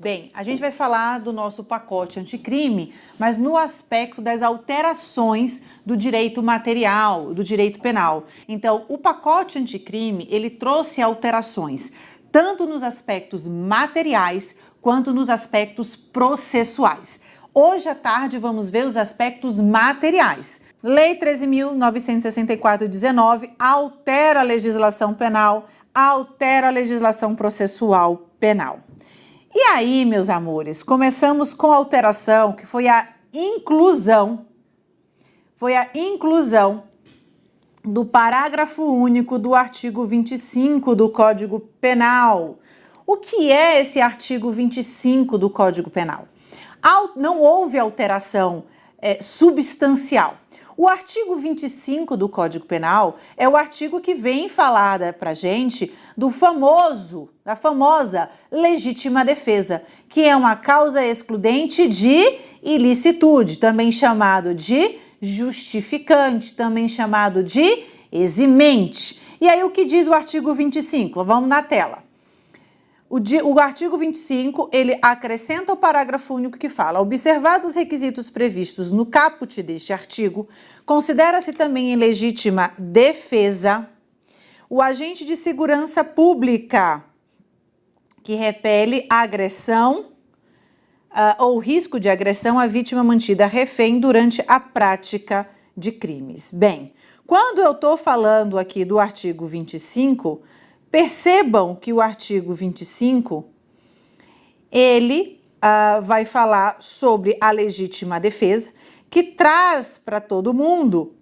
Bem, a gente vai falar do nosso pacote anticrime, mas no aspecto das alterações do direito material, do direito penal. Então, o pacote anticrime, ele trouxe alterações, tanto nos aspectos materiais quanto nos aspectos processuais. Hoje à tarde vamos ver os aspectos materiais. Lei 13.964-19 altera a legislação penal, altera a legislação processual penal. E aí, meus amores, começamos com a alteração que foi a inclusão, foi a inclusão do parágrafo único do artigo 25 do Código Penal. O que é esse artigo 25 do Código Penal? Não houve alteração é, substancial. O artigo 25 do Código Penal é o artigo que vem falar para gente do famoso, da famosa legítima defesa, que é uma causa excludente de ilicitude, também chamado de justificante, também chamado de eximente. E aí o que diz o artigo 25? Vamos na tela. O, o, artigo 25, ele acrescenta o parágrafo único que fala, observados os requisitos previstos no caput deste artigo, considera-se também em legítima defesa o agente de segurança pública que repele a agressão uh, ou risco de agressão à vítima mantida refém durante a prática de crimes. Bem, quando eu estou falando aqui do artigo 25, Percebam que o artigo 25, ele uh, vai falar sobre a legítima defesa, que traz para todo mundo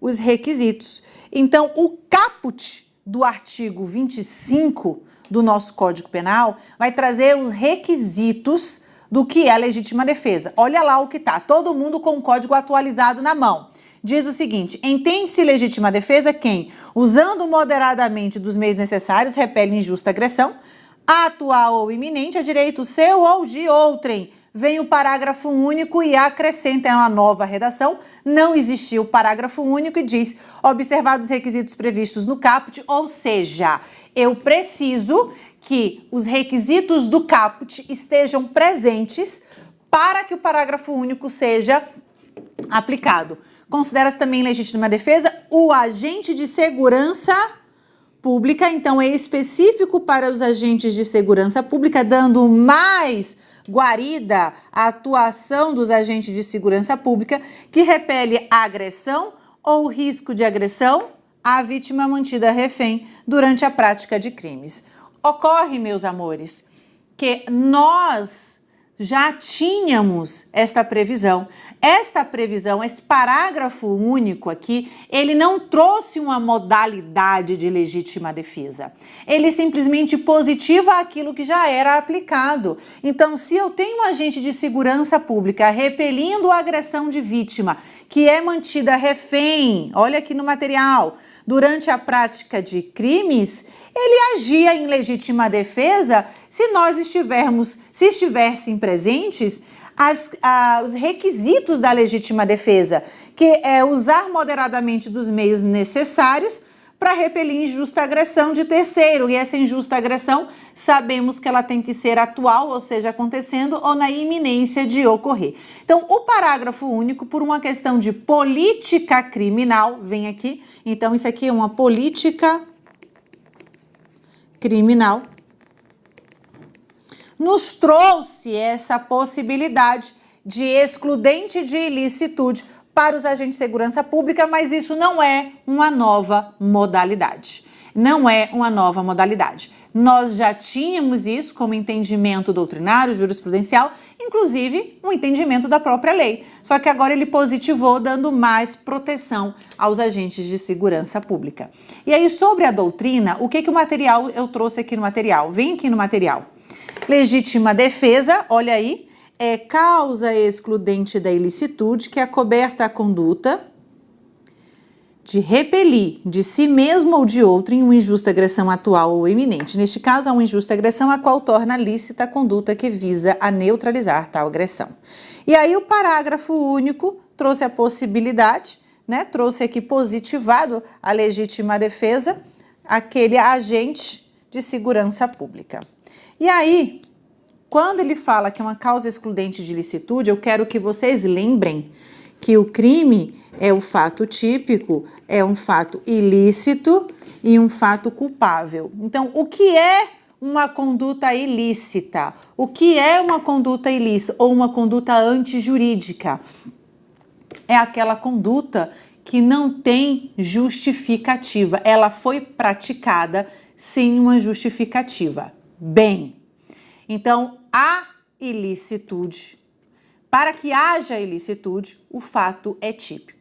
os requisitos. Então, o caput do artigo 25 do nosso Código Penal vai trazer os requisitos do que é a legítima defesa. Olha lá o que está, todo mundo com o código atualizado na mão diz o seguinte, entende-se legítima defesa quem, usando moderadamente dos meios necessários, repele injusta agressão, atual ou iminente a direito seu ou de outrem. Vem o parágrafo único e acrescenta uma nova redação. Não existiu o parágrafo único e diz, observados os requisitos previstos no caput, ou seja, eu preciso que os requisitos do caput estejam presentes para que o parágrafo único seja aplicado. Considera-se também legítima defesa o agente de segurança pública, então é específico para os agentes de segurança pública, dando mais guarida à atuação dos agentes de segurança pública que repele a agressão ou risco de agressão à vítima mantida refém durante a prática de crimes. Ocorre, meus amores, que nós já tínhamos esta previsão. Esta previsão, esse parágrafo único aqui, ele não trouxe uma modalidade de legítima defesa. Ele simplesmente positiva aquilo que já era aplicado. Então, se eu tenho um agente de segurança pública repelindo a agressão de vítima, que é mantida refém, olha aqui no material, durante a prática de crimes, ele agia em legítima defesa se nós estivermos, se estivessem presentes as, os requisitos da legítima defesa, que é usar moderadamente dos meios necessários para repelir injusta agressão de terceiro. E essa injusta agressão, sabemos que ela tem que ser atual, ou seja, acontecendo ou na iminência de ocorrer. Então, o parágrafo único, por uma questão de política criminal, vem aqui. Então, isso aqui é uma política criminal, nos trouxe essa possibilidade de excludente de ilicitude para os agentes de segurança pública, mas isso não é uma nova modalidade. Não é uma nova modalidade. Nós já tínhamos isso como entendimento doutrinário, jurisprudencial, inclusive um entendimento da própria lei. Só que agora ele positivou, dando mais proteção aos agentes de segurança pública. E aí, sobre a doutrina, o que, que o material eu trouxe aqui no material? Vem aqui no material. Legítima defesa, olha aí, é causa excludente da ilicitude que é coberta a conduta de repelir de si mesmo ou de outro em uma injusta agressão atual ou iminente. Neste caso, a uma injusta agressão a qual torna lícita a conduta que visa a neutralizar tal agressão. E aí o parágrafo único trouxe a possibilidade, né, trouxe aqui positivado a legítima defesa, aquele agente de segurança pública. E aí, quando ele fala que é uma causa excludente de ilicitude, eu quero que vocês lembrem que o crime é o fato típico, é um fato ilícito e um fato culpável. Então, o que é uma conduta ilícita? O que é uma conduta ilícita ou uma conduta antijurídica? É aquela conduta que não tem justificativa. Ela foi praticada sem uma justificativa. Bem, então a ilicitude, para que haja ilicitude, o fato é típico.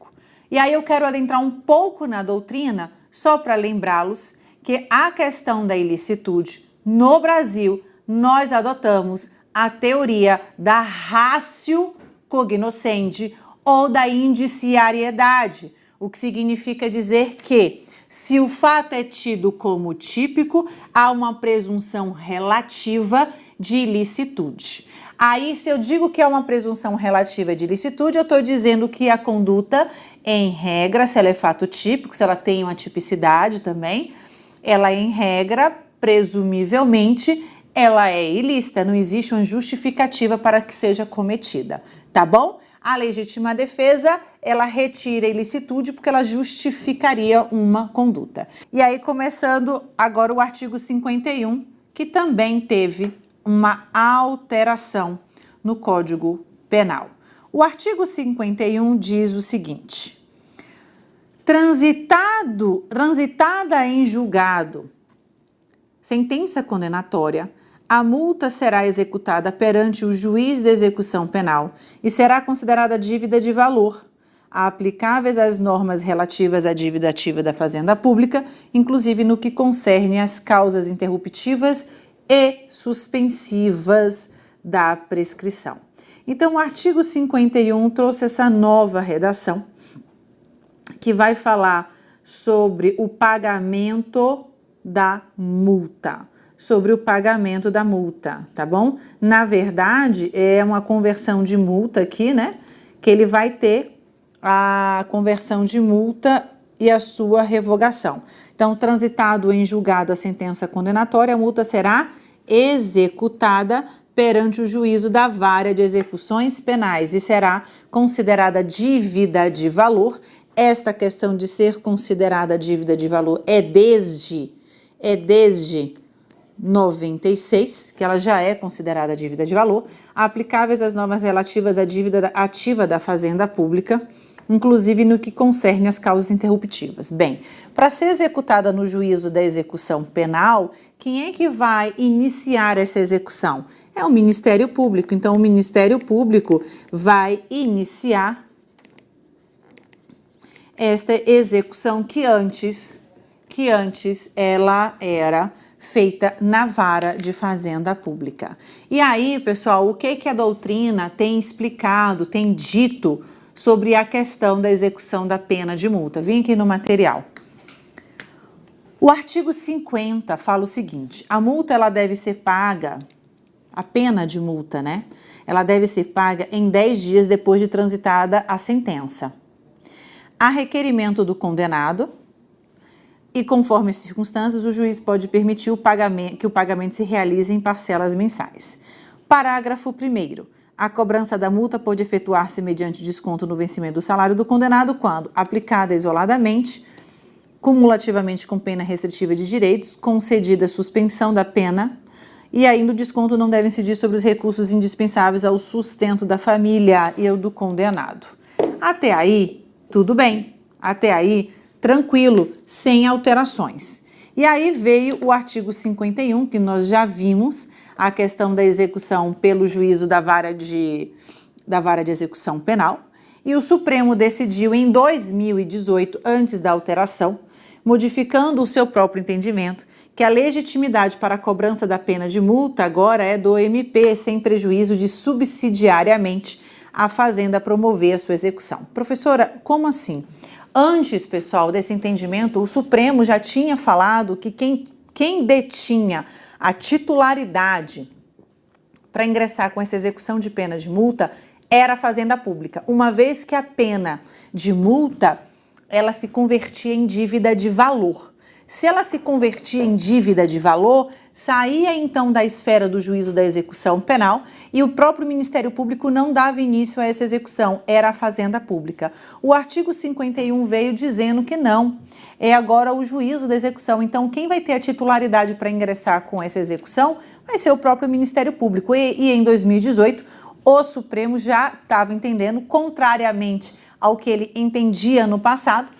E aí eu quero adentrar um pouco na doutrina, só para lembrá-los que a questão da ilicitude no Brasil, nós adotamos a teoria da ratio cognoscendi ou da indiciariedade, o que significa dizer que se o fato é tido como típico, há uma presunção relativa de ilicitude. Aí, se eu digo que é uma presunção relativa de ilicitude, eu estou dizendo que a conduta, em regra, se ela é fato típico, se ela tem uma tipicidade também, ela, em regra, presumivelmente, ela é ilícita, não existe uma justificativa para que seja cometida, tá bom? A legítima defesa, ela retira a ilicitude porque ela justificaria uma conduta. E aí, começando agora o artigo 51, que também teve uma alteração no Código Penal. O artigo 51 diz o seguinte: transitado, transitada em julgado, sentença condenatória a multa será executada perante o juiz de execução penal e será considerada dívida de valor, aplicáveis às normas relativas à dívida ativa da Fazenda Pública, inclusive no que concerne às causas interruptivas e suspensivas da prescrição. Então, o artigo 51 trouxe essa nova redação que vai falar sobre o pagamento da multa sobre o pagamento da multa, tá bom? Na verdade, é uma conversão de multa aqui, né? Que ele vai ter a conversão de multa e a sua revogação. Então, transitado em julgado a sentença condenatória, a multa será executada perante o juízo da vara de execuções penais e será considerada dívida de valor. Esta questão de ser considerada dívida de valor é desde é desde 96, que ela já é considerada dívida de valor, aplicáveis às normas relativas à dívida ativa da fazenda pública, inclusive no que concerne as causas interruptivas. Bem, para ser executada no juízo da execução penal, quem é que vai iniciar essa execução? É o Ministério Público. Então, o Ministério Público vai iniciar esta execução que antes, que antes ela era feita na vara de fazenda pública. E aí, pessoal, o que, que a doutrina tem explicado, tem dito sobre a questão da execução da pena de multa? Vem aqui no material. O artigo 50 fala o seguinte, a multa ela deve ser paga, a pena de multa, né? Ela deve ser paga em 10 dias depois de transitada a sentença. A requerimento do condenado, e conforme as circunstâncias, o juiz pode permitir o que o pagamento se realize em parcelas mensais. Parágrafo 1 a cobrança da multa pode efetuar-se mediante desconto no vencimento do salário do condenado quando, aplicada isoladamente, cumulativamente com pena restritiva de direitos, concedida suspensão da pena e ainda o desconto não deve incidir sobre os recursos indispensáveis ao sustento da família e do condenado. Até aí, tudo bem. Até aí, tranquilo, sem alterações. E aí veio o artigo 51, que nós já vimos, a questão da execução pelo juízo da vara de, da vara de execução penal, e o Supremo decidiu em 2018, antes da alteração, modificando o seu próprio entendimento, que a legitimidade para a cobrança da pena de multa agora é do MP, sem prejuízo de subsidiariamente a Fazenda promover a sua execução. Professora, como assim? Antes, pessoal, desse entendimento, o Supremo já tinha falado que quem, quem detinha a titularidade para ingressar com essa execução de pena de multa era a Fazenda Pública, uma vez que a pena de multa ela se convertia em dívida de valor. Se ela se convertia em dívida de valor, saía então da esfera do juízo da execução penal e o próprio Ministério Público não dava início a essa execução, era a Fazenda Pública. O artigo 51 veio dizendo que não, é agora o juízo da execução. Então, quem vai ter a titularidade para ingressar com essa execução vai ser o próprio Ministério Público. E, e em 2018, o Supremo já estava entendendo, contrariamente ao que ele entendia no passado,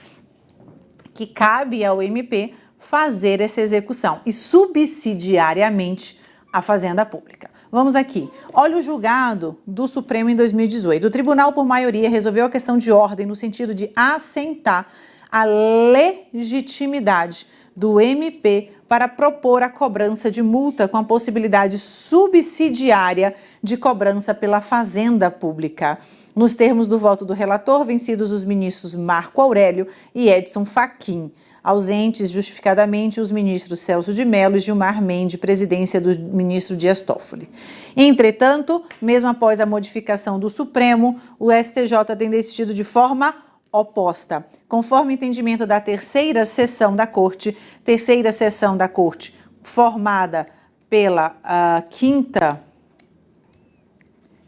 que cabe ao MP fazer essa execução e subsidiariamente a Fazenda Pública. Vamos aqui. Olha o julgado do Supremo em 2018. O tribunal, por maioria, resolveu a questão de ordem no sentido de assentar a legitimidade do MP para propor a cobrança de multa com a possibilidade subsidiária de cobrança pela Fazenda Pública. Nos termos do voto do relator, vencidos os ministros Marco Aurélio e Edson Fachin ausentes justificadamente os ministros Celso de Mello e Gilmar Mendes, presidência do ministro Dias Toffoli. Entretanto, mesmo após a modificação do Supremo, o STJ tem decidido de forma oposta. Conforme entendimento da terceira sessão da Corte, terceira sessão da Corte formada pela uh, quinta,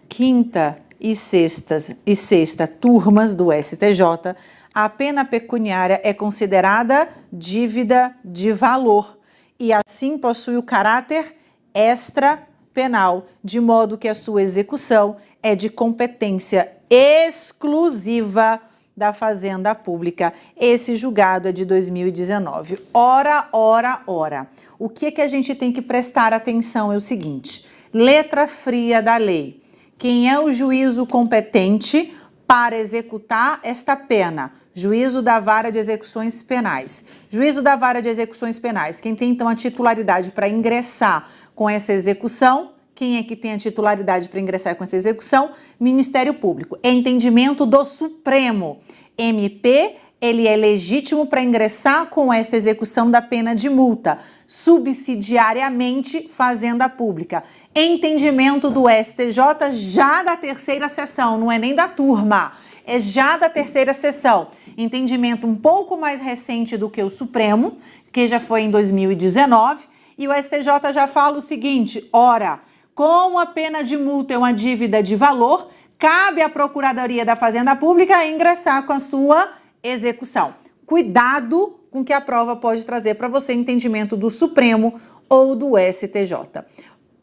quinta e, sextas, e sexta turmas do STJ, a pena pecuniária é considerada dívida de valor e assim possui o caráter extra penal, de modo que a sua execução é de competência exclusiva da Fazenda Pública. Esse julgado é de 2019. Ora, ora, ora. O que, é que a gente tem que prestar atenção é o seguinte, letra fria da lei. Quem é o juízo competente para executar esta pena? Juízo da Vara de Execuções Penais. Juízo da Vara de Execuções Penais. Quem tem então a titularidade para ingressar com essa execução? Quem é que tem a titularidade para ingressar com essa execução? Ministério Público. É entendimento do Supremo. MP, ele é legítimo para ingressar com esta execução da pena de multa, subsidiariamente Fazenda Pública. Entendimento do STJ já da terceira sessão, não é nem da turma é já da terceira sessão. Entendimento um pouco mais recente do que o Supremo, que já foi em 2019, e o STJ já fala o seguinte, ora, como a pena de multa é uma dívida de valor, cabe à Procuradoria da Fazenda Pública ingressar com a sua execução. Cuidado com que a prova pode trazer para você entendimento do Supremo ou do STJ.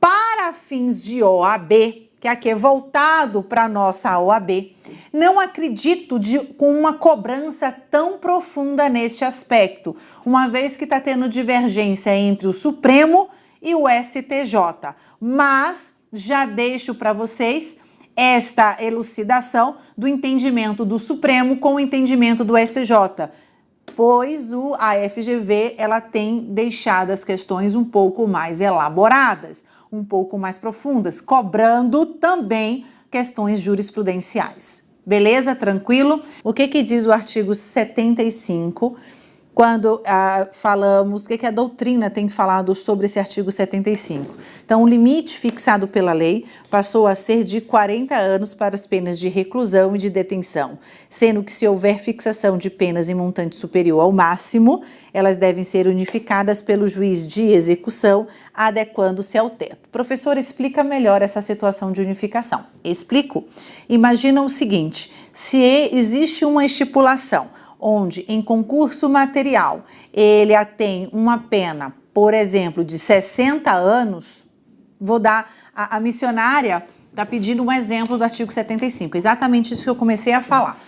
Para fins de OAB, que aqui é voltado para a nossa OAB, não acredito de, com uma cobrança tão profunda neste aspecto, uma vez que está tendo divergência entre o Supremo e o STJ. Mas já deixo para vocês esta elucidação do entendimento do Supremo com o entendimento do STJ, pois o, a FGV ela tem deixado as questões um pouco mais elaboradas um pouco mais profundas, cobrando também questões jurisprudenciais. Beleza? Tranquilo? O que, que diz o artigo 75 quando ah, falamos, o que, que a doutrina tem falado sobre esse artigo 75. Então, o limite fixado pela lei passou a ser de 40 anos para as penas de reclusão e de detenção, sendo que se houver fixação de penas em montante superior ao máximo, elas devem ser unificadas pelo juiz de execução, adequando-se ao teto. Professor, explica melhor essa situação de unificação. Explico. Imagina o seguinte, se existe uma estipulação onde em concurso material ele tem uma pena, por exemplo, de 60 anos, vou dar, a, a missionária está pedindo um exemplo do artigo 75, exatamente isso que eu comecei a falar,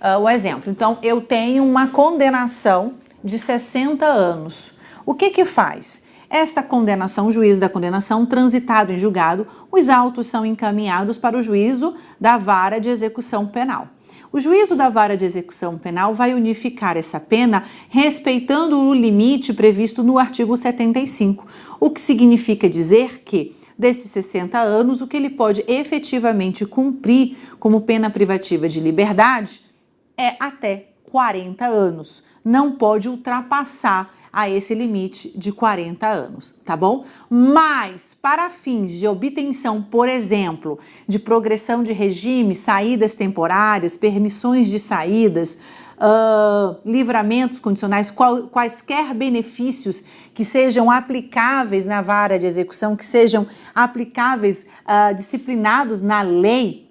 uh, o exemplo. Então, eu tenho uma condenação de 60 anos. O que que faz? Esta condenação, o juízo da condenação, transitado em julgado, os autos são encaminhados para o juízo da vara de execução penal. O juízo da vara de execução penal vai unificar essa pena respeitando o limite previsto no artigo 75, o que significa dizer que desses 60 anos, o que ele pode efetivamente cumprir como pena privativa de liberdade é até 40 anos. Não pode ultrapassar a esse limite de 40 anos, tá bom? Mas, para fins de obtenção, por exemplo, de progressão de regime, saídas temporárias, permissões de saídas, uh, livramentos condicionais, qual, quaisquer benefícios que sejam aplicáveis na vara de execução, que sejam aplicáveis, uh, disciplinados na lei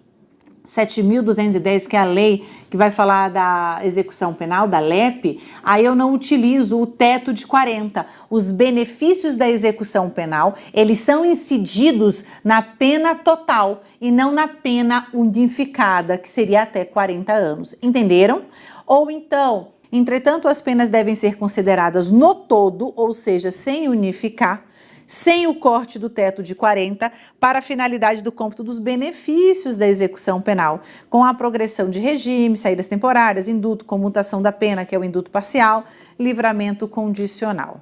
7.210, que é a lei que vai falar da execução penal, da LEP, aí eu não utilizo o teto de 40. Os benefícios da execução penal, eles são incididos na pena total e não na pena unificada, que seria até 40 anos. Entenderam? Ou então, entretanto, as penas devem ser consideradas no todo, ou seja, sem unificar, sem o corte do teto de 40 para a finalidade do cômputo dos benefícios da execução penal, com a progressão de regime, saídas temporárias, induto, comutação da pena, que é o induto parcial, livramento condicional.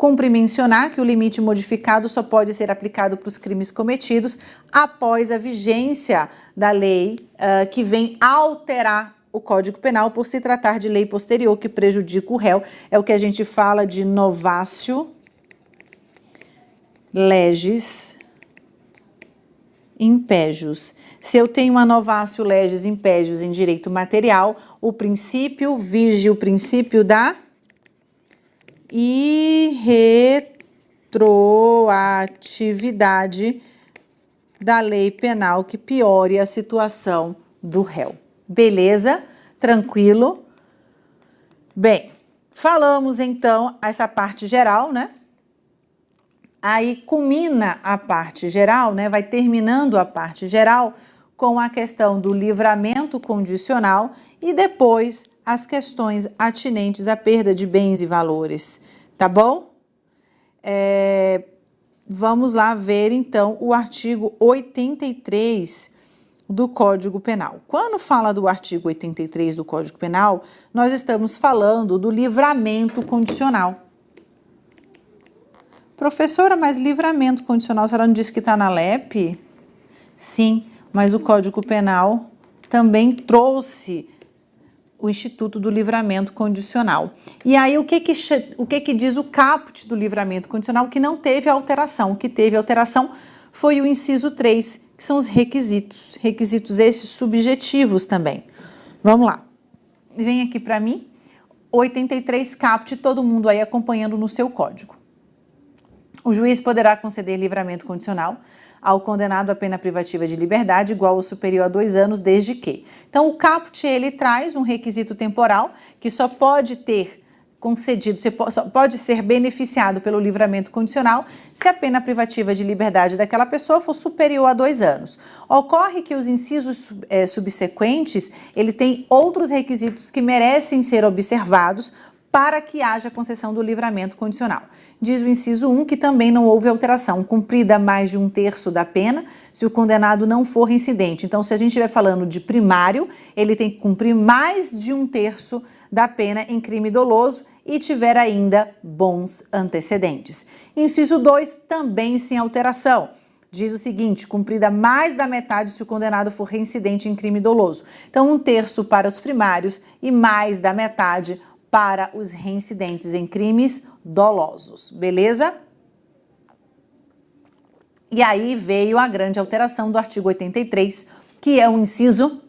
Cumpre mencionar que o limite modificado só pode ser aplicado para os crimes cometidos após a vigência da lei uh, que vem alterar o Código Penal por se tratar de lei posterior que prejudica o réu. É o que a gente fala de novácio legis impégios. Se eu tenho uma novácio legis impégios em direito material, o princípio vige o princípio da irretroatividade da lei penal que piore a situação do réu. Beleza? Tranquilo? Bem, falamos então essa parte geral, né? Aí culmina a parte geral, né, vai terminando a parte geral com a questão do livramento condicional e depois as questões atinentes à perda de bens e valores, tá bom? É, vamos lá ver então o artigo 83 do Código Penal. Quando fala do artigo 83 do Código Penal, nós estamos falando do livramento condicional. Professora, mas livramento condicional, a senhora não disse que está na LEP? Sim, mas o Código Penal também trouxe o Instituto do Livramento Condicional. E aí, o que que, o que que diz o caput do livramento condicional? Que não teve alteração. O que teve alteração foi o inciso 3, que são os requisitos. Requisitos esses subjetivos também. Vamos lá. Vem aqui para mim. 83 caput, todo mundo aí acompanhando no seu código. O juiz poderá conceder livramento condicional ao condenado à pena privativa de liberdade igual ou superior a dois anos, desde que. Então, o caput, ele traz um requisito temporal que só pode ter concedido, só pode ser beneficiado pelo livramento condicional se a pena privativa de liberdade daquela pessoa for superior a dois anos. Ocorre que os incisos é, subsequentes, ele tem outros requisitos que merecem ser observados para que haja concessão do livramento condicional. Diz o inciso 1 que também não houve alteração, cumprida mais de um terço da pena, se o condenado não for reincidente. Então, se a gente estiver falando de primário, ele tem que cumprir mais de um terço da pena em crime doloso e tiver ainda bons antecedentes. Inciso 2, também sem alteração. Diz o seguinte, cumprida mais da metade se o condenado for reincidente em crime doloso. Então, um terço para os primários e mais da metade para os reincidentes em crimes dolosos, beleza? E aí veio a grande alteração do artigo 83, que é o inciso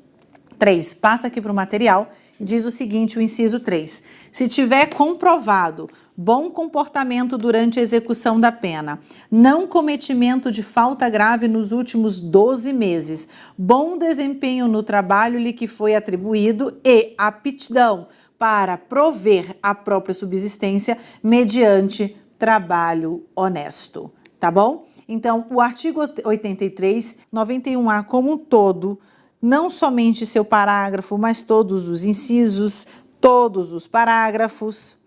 3. Passa aqui para o material diz o seguinte, o inciso 3. Se tiver comprovado bom comportamento durante a execução da pena, não cometimento de falta grave nos últimos 12 meses, bom desempenho no trabalho lhe que foi atribuído e aptidão para prover a própria subsistência mediante trabalho honesto, tá bom? Então, o artigo 83, 91A como um todo, não somente seu parágrafo, mas todos os incisos, todos os parágrafos,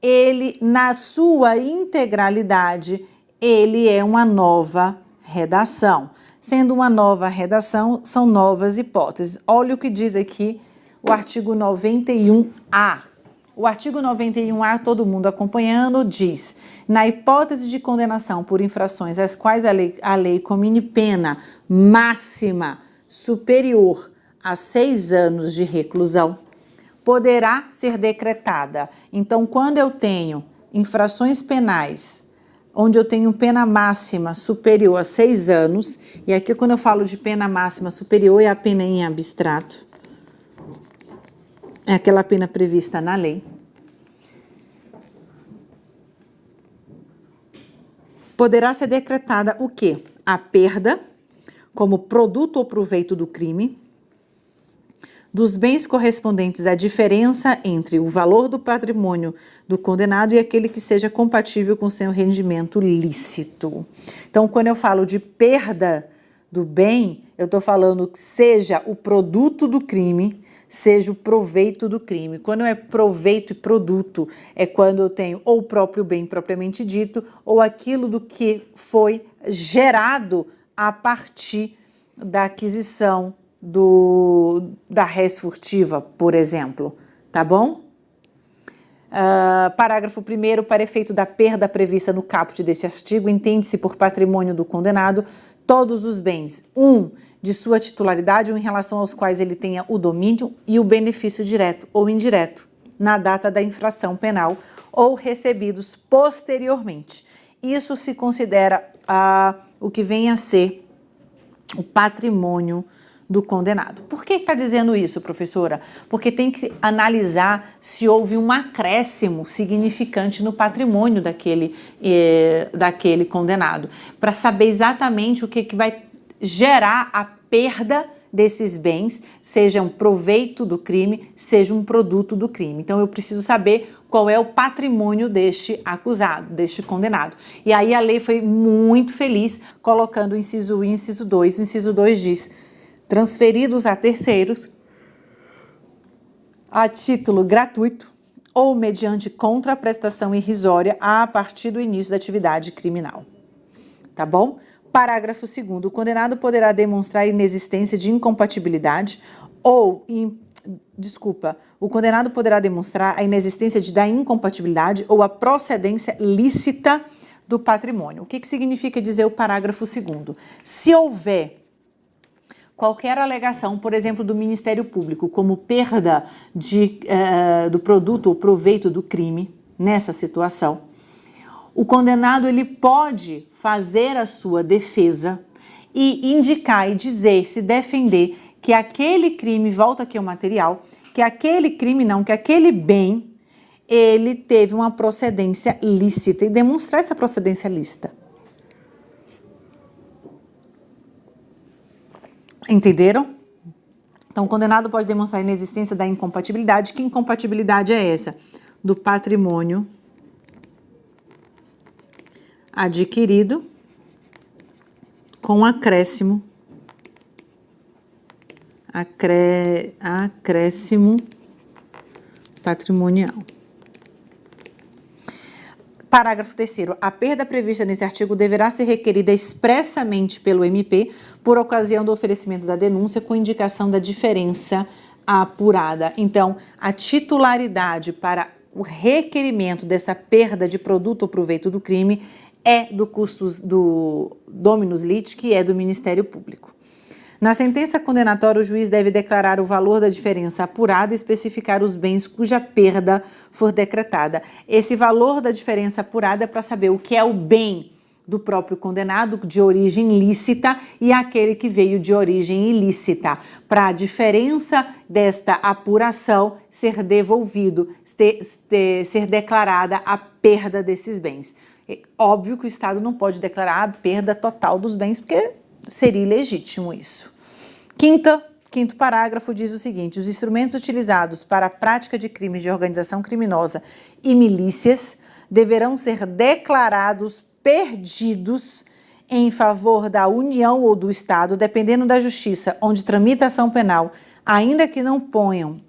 ele, na sua integralidade, ele é uma nova redação. Sendo uma nova redação, são novas hipóteses. Olha o que diz aqui o artigo 91A. O artigo 91A, todo mundo acompanhando, diz: na hipótese de condenação por infrações às quais a lei, a lei comine pena máxima superior a seis anos de reclusão, poderá ser decretada. Então, quando eu tenho infrações penais onde eu tenho pena máxima superior a seis anos, e aqui quando eu falo de pena máxima superior é a pena em abstrato, é aquela pena prevista na lei. Poderá ser decretada o quê? A perda como produto ou proveito do crime, dos bens correspondentes à diferença entre o valor do patrimônio do condenado e aquele que seja compatível com seu rendimento lícito. Então, quando eu falo de perda do bem, eu estou falando que seja o produto do crime, seja o proveito do crime. Quando é proveito e produto, é quando eu tenho ou o próprio bem propriamente dito, ou aquilo do que foi gerado a partir da aquisição do, da res furtiva, por exemplo, tá bom? Uh, parágrafo 1 para efeito da perda prevista no caput deste artigo, entende-se por patrimônio do condenado todos os bens, um, de sua titularidade ou em relação aos quais ele tenha o domínio e o benefício direto ou indireto, na data da infração penal ou recebidos posteriormente. Isso se considera uh, o que vem a ser o patrimônio do condenado. Por que está dizendo isso, professora? Porque tem que analisar se houve um acréscimo significante no patrimônio daquele, eh, daquele condenado, para saber exatamente o que, que vai gerar a perda desses bens, seja um proveito do crime, seja um produto do crime. Então eu preciso saber qual é o patrimônio deste acusado, deste condenado. E aí a lei foi muito feliz colocando o inciso 1 e o inciso 2. O inciso 2 diz transferidos a terceiros a título gratuito ou mediante contraprestação irrisória a partir do início da atividade criminal. Tá bom? Parágrafo 2 o condenado poderá demonstrar inexistência de incompatibilidade ou, in, desculpa, o condenado poderá demonstrar a inexistência de da incompatibilidade ou a procedência lícita do patrimônio. O que, que significa dizer o parágrafo 2 Se houver qualquer alegação, por exemplo, do Ministério Público, como perda de, uh, do produto ou proveito do crime nessa situação, o condenado ele pode fazer a sua defesa e indicar e dizer, se defender que aquele crime, volta aqui ao material, que aquele crime não, que aquele bem, ele teve uma procedência lícita e demonstrar essa procedência lícita. Entenderam? Então, o condenado pode demonstrar a inexistência da incompatibilidade. Que incompatibilidade é essa? Do patrimônio adquirido com acréscimo, acré, acréscimo patrimonial. Parágrafo 3 A perda prevista nesse artigo deverá ser requerida expressamente pelo MP por ocasião do oferecimento da denúncia com indicação da diferença apurada. Então, a titularidade para o requerimento dessa perda de produto ou proveito do crime é do custos do Dominus Lit, que é do Ministério Público. Na sentença condenatória, o juiz deve declarar o valor da diferença apurada e especificar os bens cuja perda for decretada. Esse valor da diferença apurada é para saber o que é o bem do próprio condenado de origem lícita e aquele que veio de origem ilícita, para a diferença desta apuração ser devolvido, ser, ser declarada a perda desses bens. É óbvio que o Estado não pode declarar a perda total dos bens, porque seria ilegítimo isso. Quinta, quinto parágrafo diz o seguinte, os instrumentos utilizados para a prática de crimes de organização criminosa e milícias deverão ser declarados perdidos em favor da União ou do Estado, dependendo da justiça onde tramita ação penal, ainda que não ponham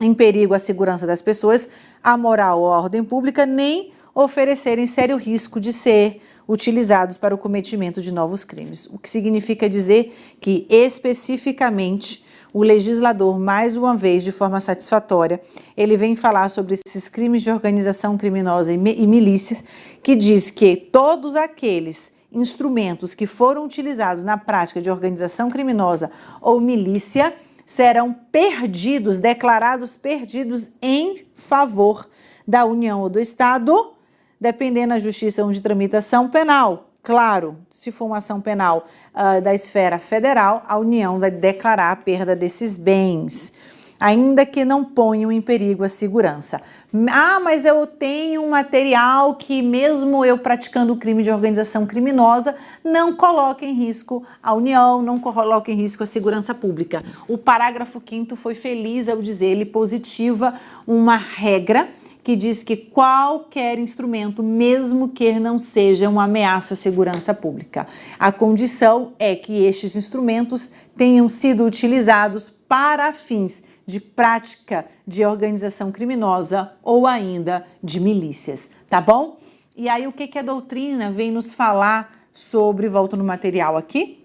em perigo a segurança das pessoas, a moral ou a ordem pública, nem oferecerem sério risco de ser utilizados para o cometimento de novos crimes. O que significa dizer que, especificamente, o legislador, mais uma vez, de forma satisfatória, ele vem falar sobre esses crimes de organização criminosa e milícias, que diz que todos aqueles instrumentos que foram utilizados na prática de organização criminosa ou milícia serão perdidos, declarados perdidos em favor da União ou do Estado, dependendo da justiça onde tramitação penal. Claro, se for uma ação penal uh, da esfera federal, a União vai declarar a perda desses bens. ainda que não ponham em perigo a segurança. Ah, mas eu tenho um material que mesmo eu praticando o crime de organização criminosa, não coloca em risco a União, não coloca em risco a segurança pública. O parágrafo 5 foi feliz ao dizer, ele positiva uma regra que diz que qualquer instrumento, mesmo que não seja uma ameaça à segurança pública, a condição é que estes instrumentos tenham sido utilizados para fins de prática de organização criminosa ou ainda de milícias, tá bom? E aí o que, que a doutrina vem nos falar sobre, volto no material aqui,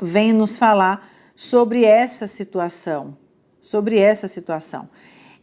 vem nos falar sobre essa situação, sobre essa situação.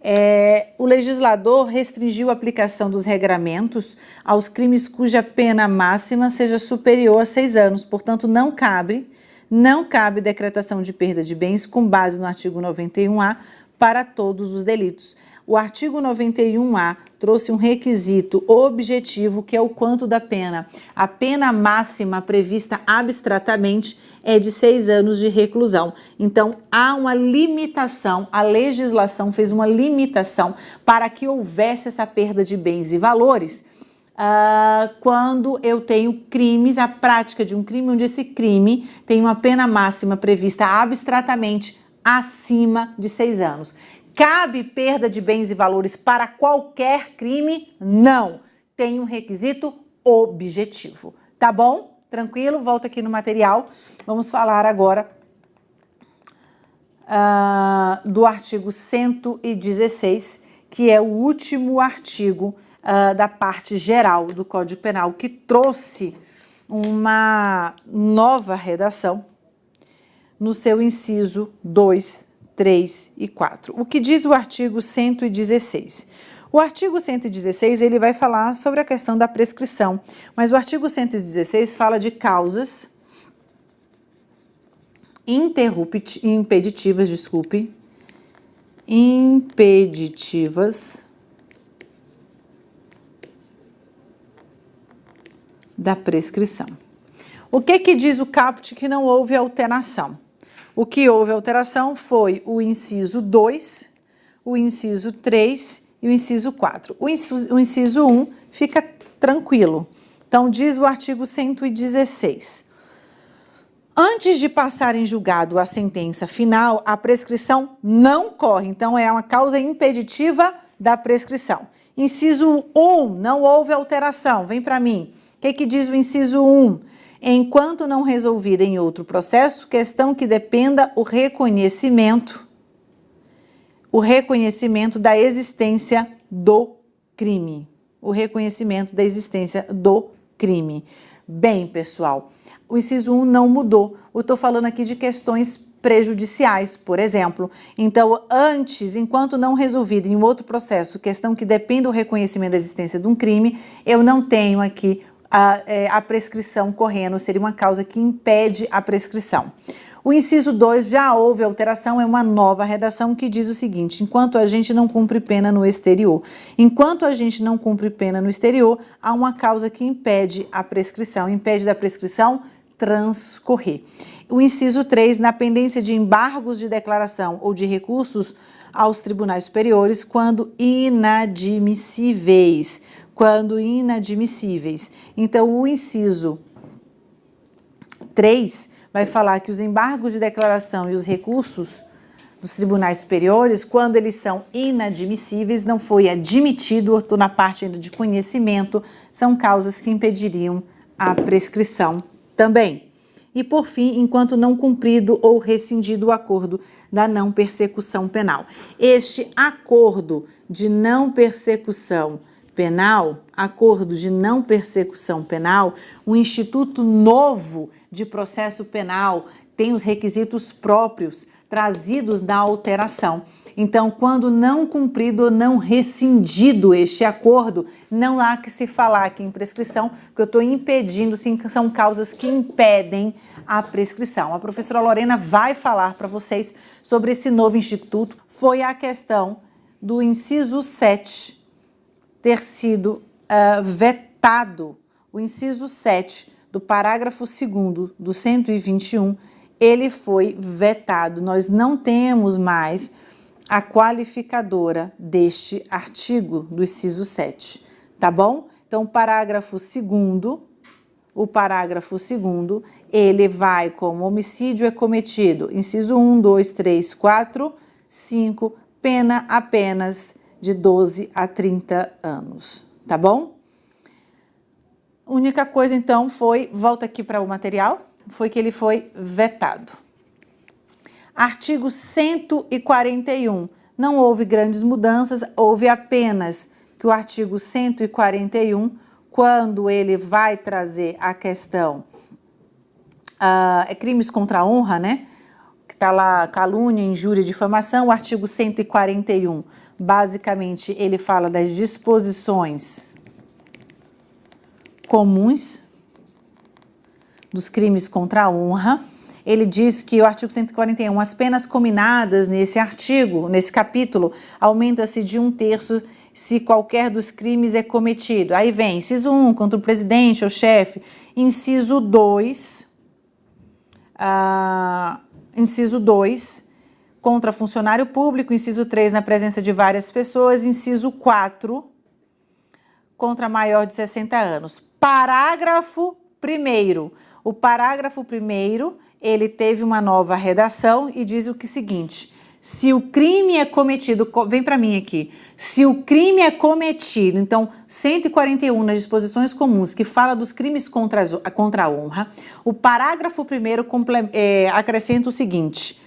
É, o legislador restringiu a aplicação dos regramentos aos crimes cuja pena máxima seja superior a seis anos, portanto não cabe não cabe decretação de perda de bens com base no artigo 91A para todos os delitos. O artigo 91A trouxe um requisito objetivo que é o quanto da pena. A pena máxima prevista abstratamente é de seis anos de reclusão. Então, há uma limitação, a legislação fez uma limitação para que houvesse essa perda de bens e valores uh, quando eu tenho crimes, a prática de um crime onde esse crime tem uma pena máxima prevista abstratamente acima de seis anos. Cabe perda de bens e valores para qualquer crime? Não. Tem um requisito objetivo. Tá bom? Tranquilo? Volta aqui no material. Vamos falar agora uh, do artigo 116, que é o último artigo uh, da parte geral do Código Penal, que trouxe uma nova redação no seu inciso 2, 3 e 4. O que diz o artigo 116? O artigo 116 ele vai falar sobre a questão da prescrição, mas o artigo 116 fala de causas impeditivas, desculpe, impeditivas da prescrição. O que que diz o caput que não houve alteração? O que houve alteração foi o inciso 2, o inciso 3 e o inciso 4. O inciso, o inciso 1 fica tranquilo. Então, diz o artigo 116. Antes de passar em julgado a sentença final, a prescrição não corre. Então, é uma causa impeditiva da prescrição. Inciso 1, não houve alteração. Vem para mim. O que, que diz o inciso 1? Enquanto não resolvida em outro processo, questão que dependa o reconhecimento, o reconhecimento da existência do crime. O reconhecimento da existência do crime. Bem, pessoal, o inciso 1 não mudou. Eu estou falando aqui de questões prejudiciais, por exemplo. Então, antes, enquanto não resolvida em outro processo, questão que depende do reconhecimento da existência de um crime, eu não tenho aqui a, é, a prescrição correndo, seria uma causa que impede a prescrição. O inciso 2 já houve alteração, é uma nova redação que diz o seguinte, enquanto a gente não cumpre pena no exterior. Enquanto a gente não cumpre pena no exterior, há uma causa que impede a prescrição, impede da prescrição transcorrer. O inciso 3, na pendência de embargos de declaração ou de recursos aos tribunais superiores, quando inadmissíveis quando inadmissíveis. Então, o inciso 3 vai falar que os embargos de declaração e os recursos dos tribunais superiores, quando eles são inadmissíveis, não foi admitido, estou na parte ainda de conhecimento, são causas que impediriam a prescrição também. E, por fim, enquanto não cumprido ou rescindido o acordo da não persecução penal. Este acordo de não persecução penal, acordo de não persecução penal, um instituto novo de processo penal tem os requisitos próprios trazidos da alteração. Então, quando não cumprido ou não rescindido este acordo, não há que se falar aqui em prescrição, porque eu estou impedindo, sim, são causas que impedem a prescrição. A professora Lorena vai falar para vocês sobre esse novo instituto. Foi a questão do inciso 7 ter sido uh, vetado o inciso 7 do parágrafo 2 do 121, ele foi vetado. Nós não temos mais a qualificadora deste artigo do inciso 7, tá bom? Então, parágrafo segundo, o parágrafo segundo, ele vai como homicídio é cometido, inciso 1, 2, 3, 4, 5, pena apenas de 12 a 30 anos, tá bom? Única coisa então foi, volta aqui para o material, foi que ele foi vetado. Artigo 141. Não houve grandes mudanças, houve apenas que o artigo 141, quando ele vai trazer a questão uh, crimes contra a honra, né? Que está lá calúnia, injúria, difamação, o artigo 141, basicamente, ele fala das disposições comuns dos crimes contra a honra, ele diz que o artigo 141, as penas combinadas nesse artigo, nesse capítulo, aumenta-se de um terço se qualquer dos crimes é cometido. Aí vem inciso 1, contra o presidente ou chefe. Inciso 2, uh, inciso 2, contra funcionário público. Inciso 3, na presença de várias pessoas. Inciso 4, contra maior de 60 anos. Parágrafo 1 O parágrafo 1 ele teve uma nova redação e diz o que seguinte, se o crime é cometido, vem para mim aqui, se o crime é cometido, então 141 nas disposições comuns que fala dos crimes contra, contra a honra, o parágrafo primeiro é, acrescenta o seguinte,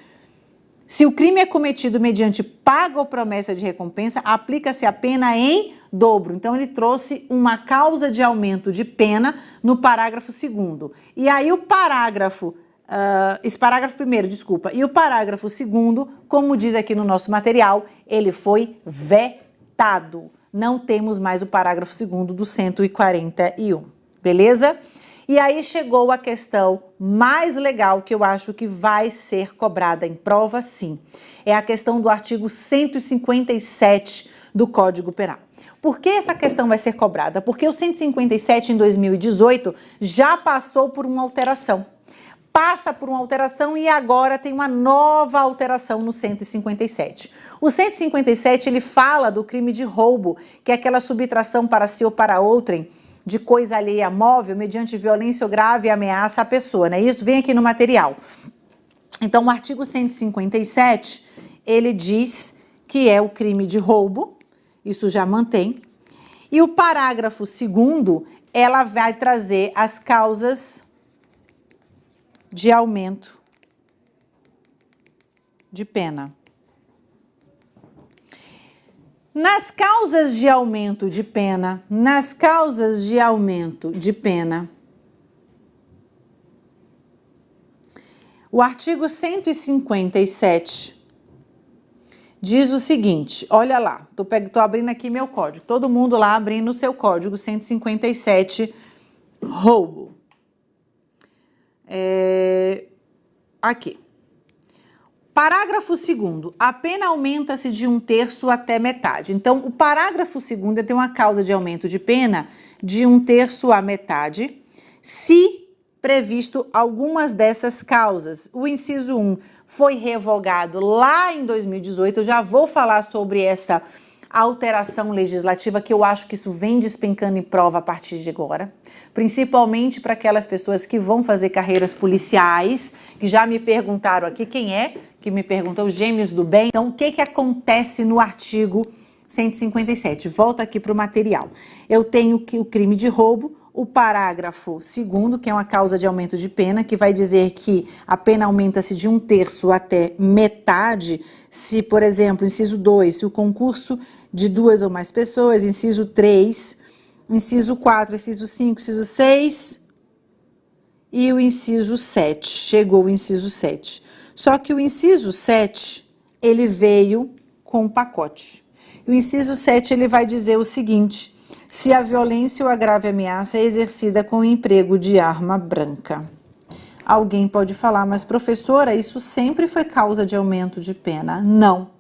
se o crime é cometido mediante paga ou promessa de recompensa, aplica-se a pena em dobro. Então, ele trouxe uma causa de aumento de pena no parágrafo segundo. E aí, o parágrafo Uh, esse parágrafo primeiro, desculpa, e o parágrafo segundo, como diz aqui no nosso material, ele foi vetado. Não temos mais o parágrafo segundo do 141, beleza? E aí chegou a questão mais legal que eu acho que vai ser cobrada em prova, sim. É a questão do artigo 157 do Código Penal. Por que essa questão vai ser cobrada? Porque o 157 em 2018 já passou por uma alteração passa por uma alteração e agora tem uma nova alteração no 157. O 157 ele fala do crime de roubo, que é aquela subtração para si ou para outrem de coisa alheia móvel mediante violência ou grave ameaça à pessoa, né? Isso vem aqui no material. Então, o artigo 157, ele diz que é o crime de roubo, isso já mantém. E o parágrafo segundo, ela vai trazer as causas de aumento de pena. Nas causas de aumento de pena, nas causas de aumento de pena, o artigo 157 diz o seguinte, olha lá, tô, tô abrindo aqui meu código, todo mundo lá abrindo o seu código 157, roubo. É, aqui. Parágrafo 2 a pena aumenta-se de um terço até metade. Então, o parágrafo 2 tem uma causa de aumento de pena de um terço a metade, se previsto algumas dessas causas. O inciso 1 foi revogado lá em 2018, eu já vou falar sobre essa alteração legislativa que eu acho que isso vem despencando em prova a partir de agora, principalmente para aquelas pessoas que vão fazer carreiras policiais, que já me perguntaram aqui quem é, que me perguntou, os gêmeos do bem. Então, o que, que acontece no artigo 157? Volta aqui para o material. Eu tenho que o crime de roubo, o parágrafo segundo, que é uma causa de aumento de pena, que vai dizer que a pena aumenta-se de um terço até metade, se, por exemplo, inciso 2, se o concurso de duas ou mais pessoas, inciso 3, inciso 4, inciso 5, inciso 6 e o inciso 7. Chegou o inciso 7. Só que o inciso 7, ele veio com um pacote. O inciso 7, ele vai dizer o seguinte, se a violência ou a grave ameaça é exercida com o emprego de arma branca. Alguém pode falar, mas professora, isso sempre foi causa de aumento de pena. Não.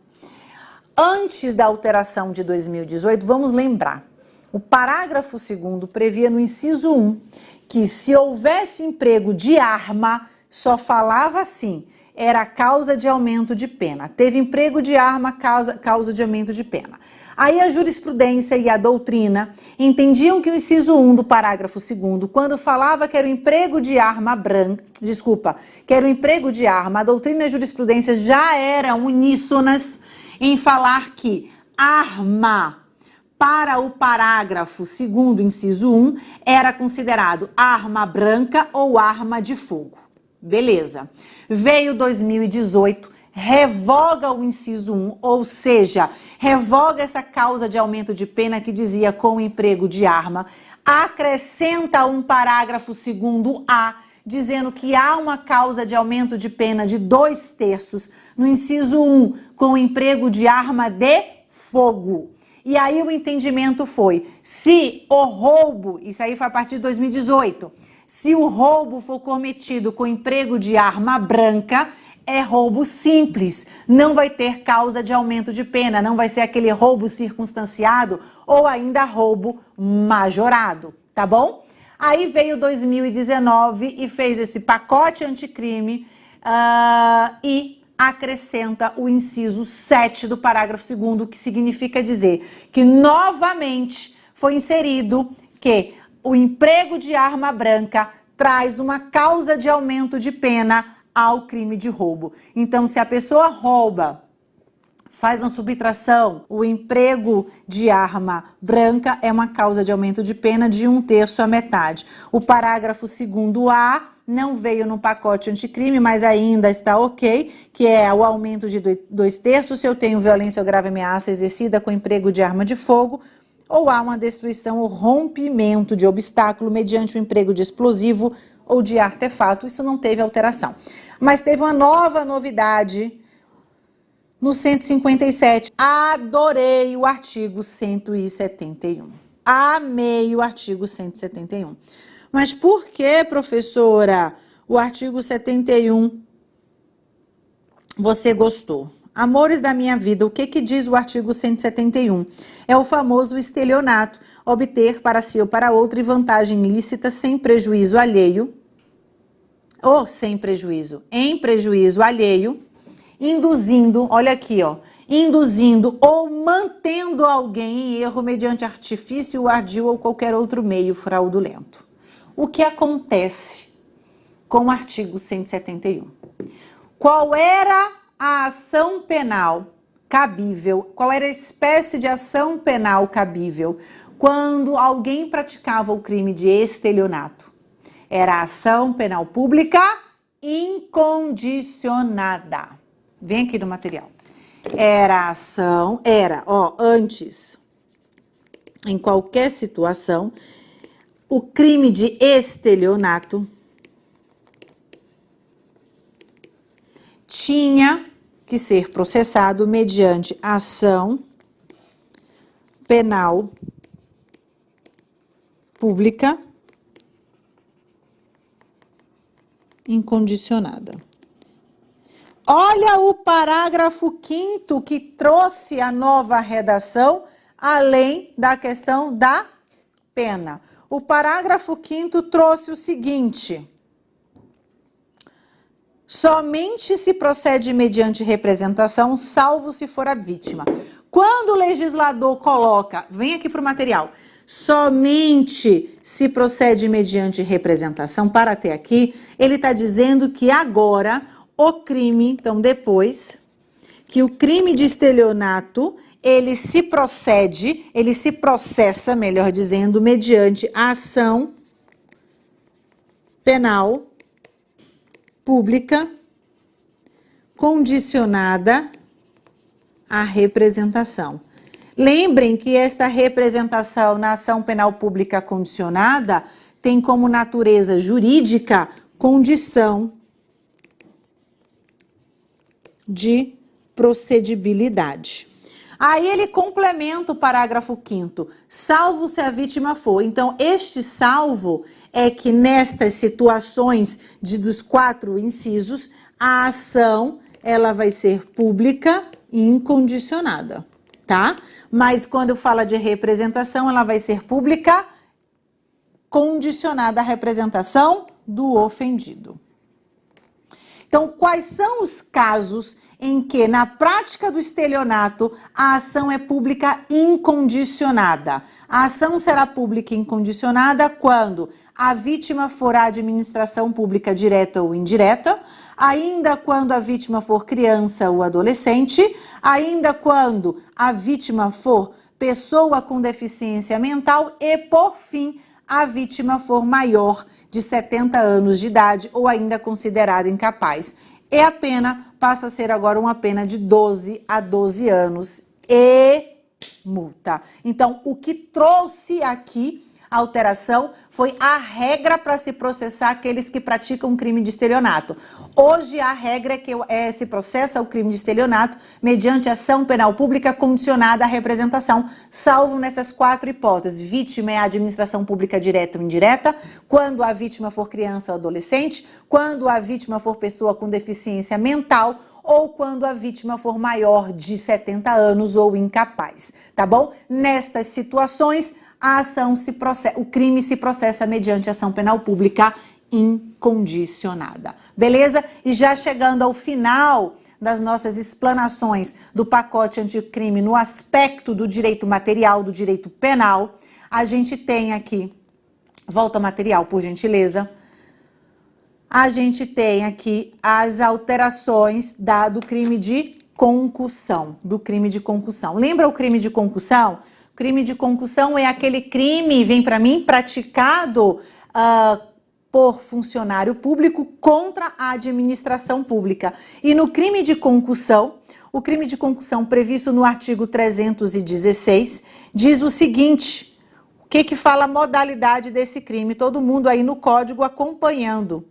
Antes da alteração de 2018, vamos lembrar, o parágrafo 2 previa no inciso 1 que se houvesse emprego de arma, só falava assim, era causa de aumento de pena. Teve emprego de arma, causa, causa de aumento de pena. Aí a jurisprudência e a doutrina entendiam que o inciso 1 do parágrafo 2 quando falava que era o emprego de arma branca, desculpa, que era o emprego de arma, a doutrina e a jurisprudência já eram uníssonas em falar que arma para o parágrafo 2 inciso 1 era considerado arma branca ou arma de fogo. Beleza. Veio 2018, revoga o inciso 1, ou seja, revoga essa causa de aumento de pena que dizia com emprego de arma, acrescenta um parágrafo segundo A, dizendo que há uma causa de aumento de pena de dois terços no inciso 1, com emprego de arma de fogo. E aí o entendimento foi, se o roubo, isso aí foi a partir de 2018, se o roubo for cometido com emprego de arma branca, é roubo simples, não vai ter causa de aumento de pena, não vai ser aquele roubo circunstanciado ou ainda roubo majorado, tá bom? Aí veio 2019 e fez esse pacote anticrime uh, e acrescenta o inciso 7 do parágrafo 2 que significa dizer que novamente foi inserido que o emprego de arma branca traz uma causa de aumento de pena ao crime de roubo. Então, se a pessoa rouba, faz uma subtração, o emprego de arma branca é uma causa de aumento de pena de um terço a metade. O parágrafo 2A não veio no pacote anticrime, mas ainda está ok, que é o aumento de dois terços se eu tenho violência ou grave ameaça exercida com emprego de arma de fogo, ou há uma destruição ou rompimento de obstáculo mediante o emprego de explosivo ou de artefato, isso não teve alteração. Mas teve uma nova novidade no 157. Adorei o artigo 171. Amei o artigo 171. Mas por que, professora, o artigo 71 você gostou? Amores da minha vida, o que, que diz o artigo 171? É o famoso estelionato, obter para si ou para outra vantagem lícita sem prejuízo alheio, ou sem prejuízo, em prejuízo alheio, induzindo, olha aqui, ó, induzindo ou mantendo alguém em erro mediante artifício, ardil ou qualquer outro meio fraudulento. O que acontece com o artigo 171? Qual era a ação penal cabível, qual era a espécie de ação penal cabível quando alguém praticava o crime de estelionato. Era ação penal pública incondicionada. Vem aqui no material. Era ação, era, ó, antes, em qualquer situação, o crime de estelionato tinha que ser processado mediante ação penal pública incondicionada. Olha o parágrafo 5 que trouxe a nova redação, além da questão da pena. O parágrafo 5 trouxe o seguinte: Somente se procede mediante representação, salvo se for a vítima. Quando o legislador coloca, vem aqui para o material, somente se procede mediante representação, para até aqui, ele está dizendo que agora o crime, então depois, que o crime de estelionato, ele se procede, ele se processa, melhor dizendo, mediante a ação penal pública condicionada à representação. Lembrem que esta representação na ação penal pública condicionada tem como natureza jurídica condição de procedibilidade. Aí ele complementa o parágrafo 5 salvo se a vítima for. Então, este salvo é que nestas situações de, dos quatro incisos, a ação ela vai ser pública e incondicionada, tá? Mas quando fala de representação, ela vai ser pública condicionada à representação do ofendido. Então, quais são os casos em que, na prática do estelionato, a ação é pública incondicionada? A ação será pública incondicionada quando a vítima for a administração pública direta ou indireta, ainda quando a vítima for criança ou adolescente, ainda quando a vítima for pessoa com deficiência mental e, por fim, a vítima for maior de 70 anos de idade ou ainda considerada incapaz. E a pena passa a ser agora uma pena de 12 a 12 anos e multa. Então, o que trouxe aqui a alteração foi a regra para se processar aqueles que praticam crime de estelionato. Hoje a regra é que é, se processa o crime de estelionato mediante ação penal pública condicionada à representação, salvo nessas quatro hipóteses. Vítima é a administração pública direta ou indireta, quando a vítima for criança ou adolescente, quando a vítima for pessoa com deficiência mental ou quando a vítima for maior de 70 anos ou incapaz, tá bom? Nestas situações, a ação se processa, o crime se processa mediante ação penal pública incondicionada. Beleza? E já chegando ao final das nossas explanações do pacote anticrime no aspecto do direito material, do direito penal, a gente tem aqui, volta material, por gentileza, a gente tem aqui as alterações da, do crime de concussão, do crime de concussão. Lembra o crime de concussão? Crime de concussão é aquele crime, vem para mim, praticado uh, por funcionário público contra a administração pública. E no crime de concussão, o crime de concussão previsto no artigo 316 diz o seguinte, o que que fala a modalidade desse crime? Todo mundo aí no código acompanhando.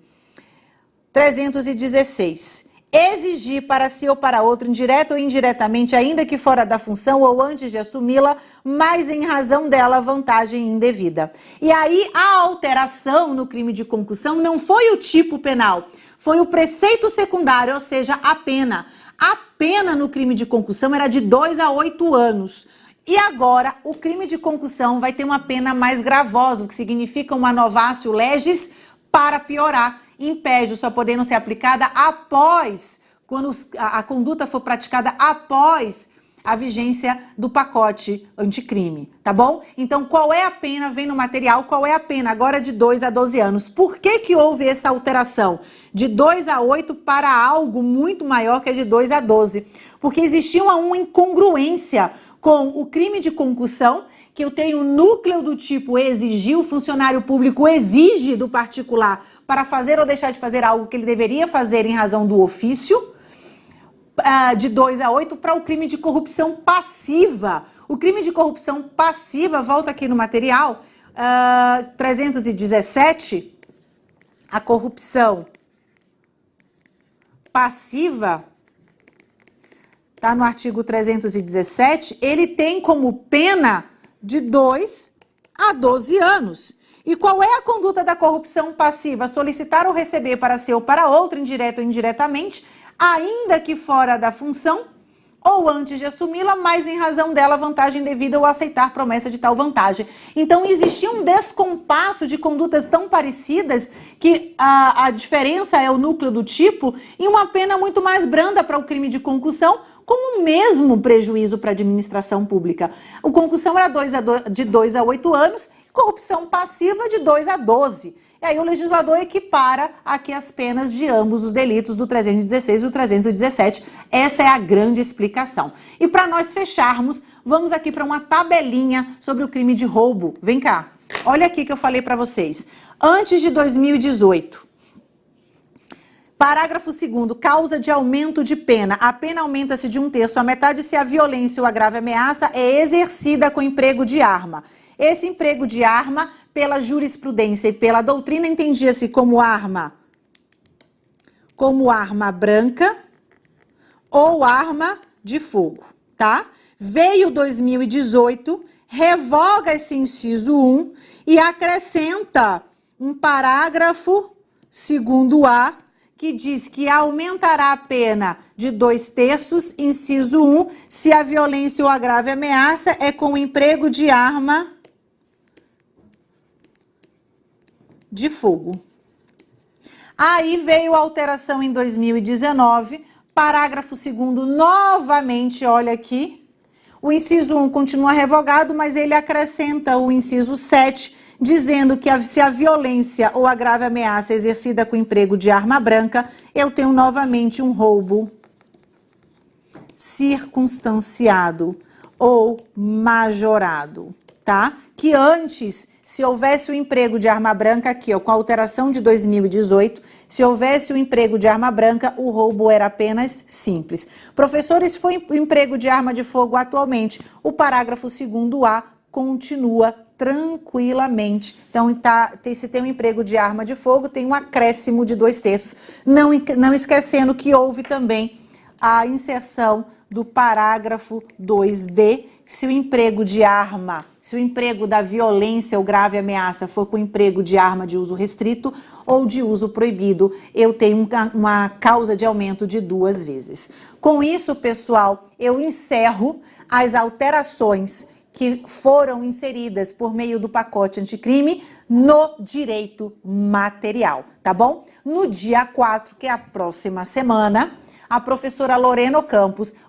316 exigir para si ou para outro, indireto ou indiretamente, ainda que fora da função ou antes de assumi-la, mas em razão dela vantagem indevida. E aí a alteração no crime de concussão não foi o tipo penal, foi o preceito secundário, ou seja, a pena. A pena no crime de concussão era de 2 a 8 anos. E agora, o crime de concussão vai ter uma pena mais gravosa, o que significa uma novácio legis para piorar impede só podendo ser aplicada após, quando a, conduta for praticada após a vigência do pacote anticrime, tá bom? Então, qual é a pena? Vem no material, qual é a pena? Agora de 2 a 12 anos. Por que que houve essa alteração? De 2 a 8 para algo muito maior que é de 2 a 12. Porque existia uma incongruência com o crime de concussão, que eu tenho núcleo do tipo exigir, o funcionário público exige do particular para fazer ou deixar de fazer algo que ele deveria fazer em razão do ofício, uh, de 2 a 8, para o crime de corrupção passiva. O crime de corrupção passiva, volta aqui no material, uh, ah, 317, a corrupção passiva, está no artigo 317, ele tem como pena de 2 a 12 anos. E qual é a conduta da corrupção passiva? Solicitar ou receber para si ou para outro, indireto ou indiretamente, ainda que fora da função, ou antes de assumi-la, mas em razão dela vantagem devida ou aceitar promessa de tal vantagem. Então existia um descompasso de condutas tão parecidas que a, a diferença é o núcleo do tipo e uma pena muito mais branda para o crime de concussão, com o mesmo prejuízo para a administração pública. O concussão era dois a do, de 2 a 8 anos corrupção passiva de 2 a 12. E aí o legislador equipara aqui as penas de ambos os delitos do 316 e do 317. Essa é a grande explicação. E para nós fecharmos, vamos aqui para uma tabelinha sobre o crime de roubo. Vem cá. Olha aqui que eu falei para vocês. Antes de 2018, Parágrafo 2 causa de aumento de pena. A pena aumenta-se de um terço a metade se a violência ou a grave ameaça é exercida com emprego de arma. Esse emprego de arma, pela jurisprudência e pela doutrina, entendia-se como arma, como arma branca ou arma de fogo, tá? Veio 2018, revoga esse inciso 1 e acrescenta um parágrafo, segundo A, que diz que aumentará a pena de dois terços, inciso 1, se a violência ou a grave ameaça é com o emprego de arma de fogo. Aí veio a alteração em 2019, parágrafo 2 novamente, olha aqui. O inciso 1 continua revogado, mas ele acrescenta o inciso 7, dizendo que se a violência ou a grave ameaça exercida com emprego de arma branca, eu tenho novamente um roubo circunstanciado ou majorado, tá? Que antes, se houvesse o emprego de arma branca aqui, ó, com a alteração de 2018, se houvesse o emprego de arma branca, o roubo era apenas simples. Professores, foi o emprego de arma de fogo atualmente, o parágrafo 2º-A continua tranquilamente. Então, tá, tem, se tem um emprego de arma de fogo, tem um acréscimo de dois terços. Não, não esquecendo que houve também a inserção do parágrafo 2b, se o emprego de arma, se o emprego da violência ou grave ameaça for com emprego de arma de uso restrito ou de uso proibido, eu tenho uma causa de aumento de duas vezes. Com isso, pessoal, eu encerro as alterações que foram inseridas por meio do pacote anticrime no direito material, tá bom? No dia 4, que é a próxima semana, a professora Lorena Campos